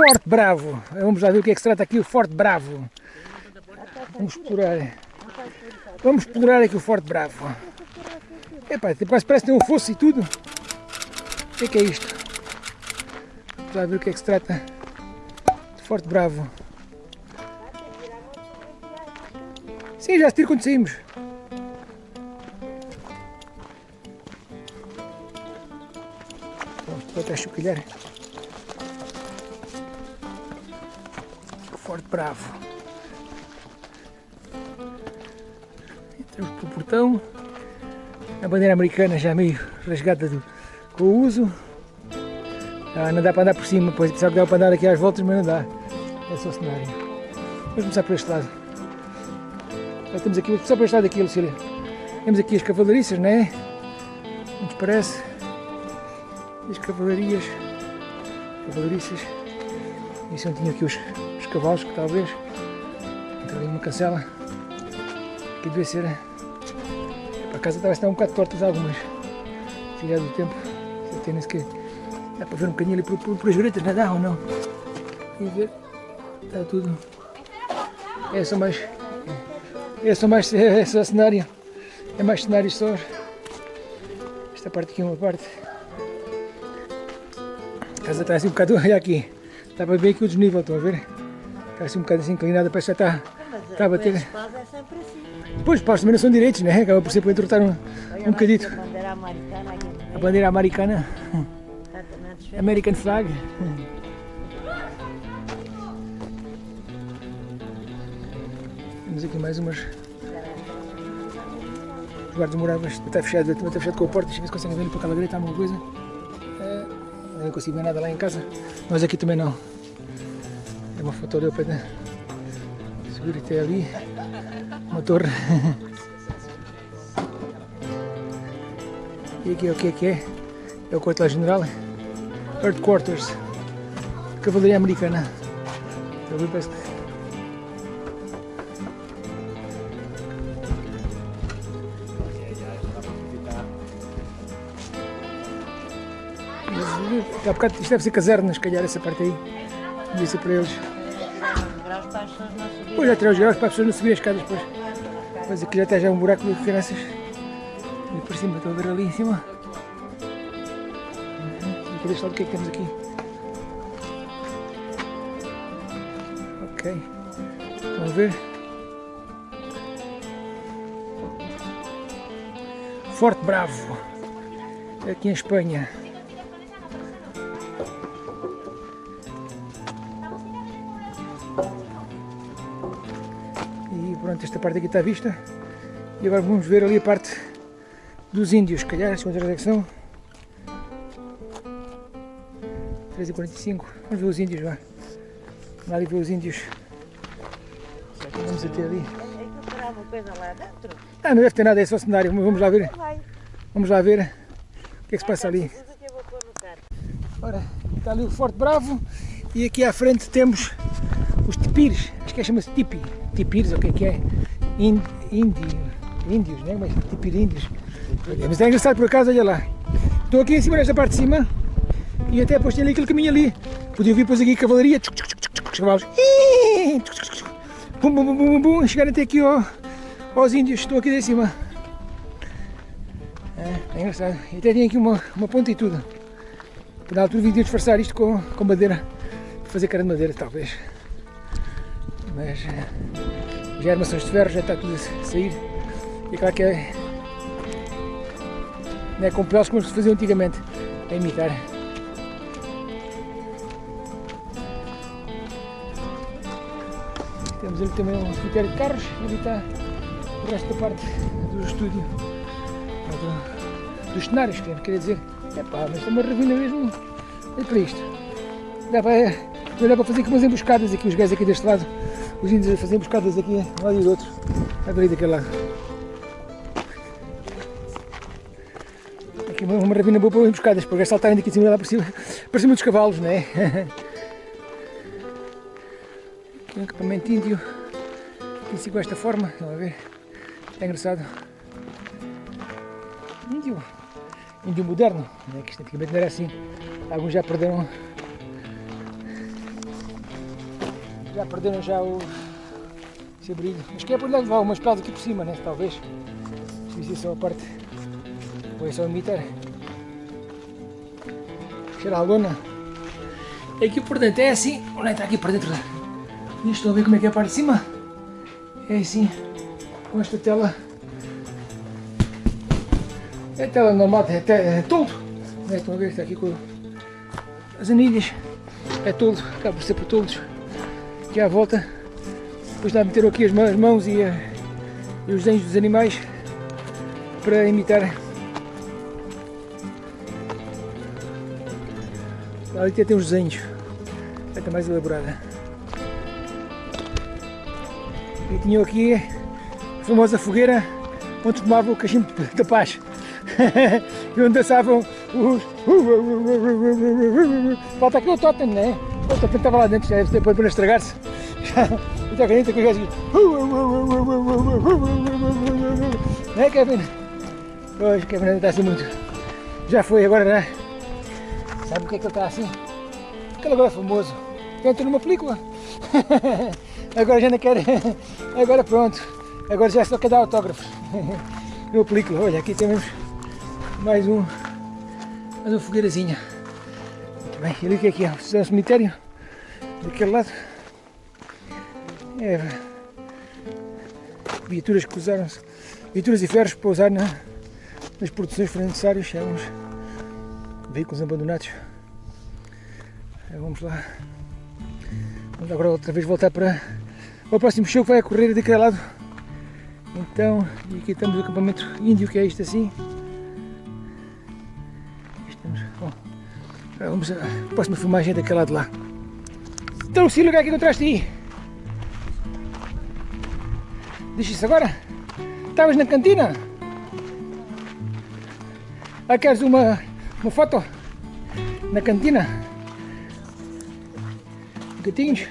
Forte Bravo. Vamos lá ver o que é que se trata aqui o Forte Bravo. Vamos explorar. Vamos explorar aqui o Forte Bravo. Epá, quase parece que tem um fosso e tudo. O que é que é isto? Vamos lá ver o que é que se trata Forte Bravo. Sim, já se tira quando saímos. Vamos até chocalhar. Forte Bravo. Entramos pelo portão. A bandeira americana já meio rasgada do, com o uso. Ah, não dá para andar por cima, pois pensava que dava para andar aqui às voltas, mas não dá. É só o cenário. Vamos começar por este lado. Já temos aqui, só para este lado aqui, Lucília. Temos aqui as cavalariças, não é? Nos parece. As cavalarias. Cavalariças. E não tinha aqui os, os cavalos, que talvez. Entra ali uma cancela. Aqui deve ser. Para casa talvez estar um bocado tortas algumas. Se é do tempo. Se tem nesse que. Dá para ver um bocadinho ali por, por, por as gretas, não ou não? E ver. Está tudo. É só mais. É só mais é só cenário. É mais cenário só. Esta parte aqui é uma parte. A casa está assim um bocado. Olha aqui. Está para ver aqui o desnível, estão a ver? Está assim um bocado assim inclinada, parece que já está, Mas está a bater. Os pás é sempre assim. Pois, paus também não são direitos, né? Acaba por ser para entortar um, um bocadito. essa bandeira americana A bandeira americana. American flag. Temos aqui mais umas. Os guardas moráveis. Está fechado, está fechado com a porta. Deixa eu ver se conseguem ver para aquela greta alguma coisa. Não consigo ver nada lá em casa. Mas aqui também não. É uma foto dele para subir até ali. Uma torre. E aqui o que é que é? É o quartel-general. Headquarters. Cavalaria Americana. Então, parece que- Mas, Há bocado, isto deve ser casernas, se calhar, essa parte aí. Devia ser para eles. Depois já tirei os graus para as pessoas não subirem as escadas depois. Mas aqui já está já um buraco de crianças. E por cima, estão a ver ali em cima. Uhum. Aqui deste lado o que é que temos aqui? Ok. Estão a ver? Forte Bravo. Aqui em Espanha. Pronto, esta parte aqui está vista. E agora vamos ver ali a parte dos índios, calhar, as quantas é que são? 3h45. Vamos ver os índios, vá. Vamos ali ver os índios. Será que vamos até ali? Coisa lá dentro? Ah, não deve ter nada, é só cenário. Vamos lá ver. Vamos lá ver o que é que se passa ali. Carro. Ora, está ali o Forte Bravo e aqui à frente temos os tipires, acho que é chama-se tipi, tipires, o que é que é? Índios, né? Mas tipir índios. Olha, mas é engraçado por acaso, olha lá. Estou aqui em cima nesta parte de cima e até depois tem ali aquele caminho ali. Podia vir depois aqui cavalaria, os cavalos, bum, bum, bum, bum, bum, chegar até aqui ó, aos índios, estou aqui de cima. É, é engraçado. E até tem aqui uma, uma ponta e tudo. Na altura vim disfarçar isto com, com madeira, fazer cara de madeira talvez. Mas eh, já armações de ferro, já está tudo a sair. E claro que é, não é com peles como se fazia antigamente, a imitar. Temos ali também um cemitério de carros, e ali está o resto da parte do estúdio, do- dos cenários, quer dizer. Epá, mas é uma ravina mesmo, é para isto. Dá para, dá para fazer aqui umas emboscadas aqui, os gajos aqui deste lado, os índios a fazer emboscadas aqui, um lado e do outro, a ver aí daquele lado. Aqui uma, uma ravina boa para emboscadas, para saltarem daqui de cima lá para cima, para cima dos cavalos, não é? Aqui um equipamento índio, aqui com esta forma, estão a ver? É engraçado. Índio, índio moderno, né? que isto antigamente não era assim. Alguns já perderam Já perderam já o esse brilho. Mas que é por levar umas pelas aqui por cima, né? Talvez. Isso é só a parte. Ou é só imitar. Cheira a lona. E aqui por dentro é assim. Vamos entrar aqui para dentro. Nisto estão a ver como é que é a parte de cima? É assim. Com esta tela. É tela normal, é, é toldo. Né? Estão a ver que está aqui com as anilhas. É toldo, acaba por ser por toldos. Aqui à volta. Depois dá a meter aqui as mãos, e, a- e os desenhos dos animais para imitar. Ali até tem os desenhos. Está mais elaborada. E tinham aqui a famosa fogueira onde tomavam o cachimbo da paz. e onde dançavam os. Falta aqui o totem, não é? O totem estava lá dentro, já deve ter para estragar-se. Muita caneta que o gajo. Não é, Kevin? Hoje, Kevin ainda está assim muito. Já foi, agora já. Sabe o que é que ele está assim? Porque ele agora é famoso. Entra numa película. agora já não quer. Agora pronto. Agora já só quer dar autógrafos. numa película. Olha, aqui temos mais um. Mais uma fogueirazinha. Muito bem. E ali o que é que é? É um cemitério. Daquele lado. É. Viaturas que usaram Viaturas e ferros para usar na, nas produções foram necessários. Uns veículos abandonados. Vamos lá. Vamos agora outra vez voltar para o próximo show que vai ocorrer daquele lado. Então, e aqui estamos no acampamento índio, que é isto assim. Estamos, bom, vamos à próxima filmagem daquele lado lá. Então, Lucílio, o que é encontraste aí? Diz isso agora? Estavas na cantina? Ah, queres uma, uma foto? Na cantina? Gatinhos?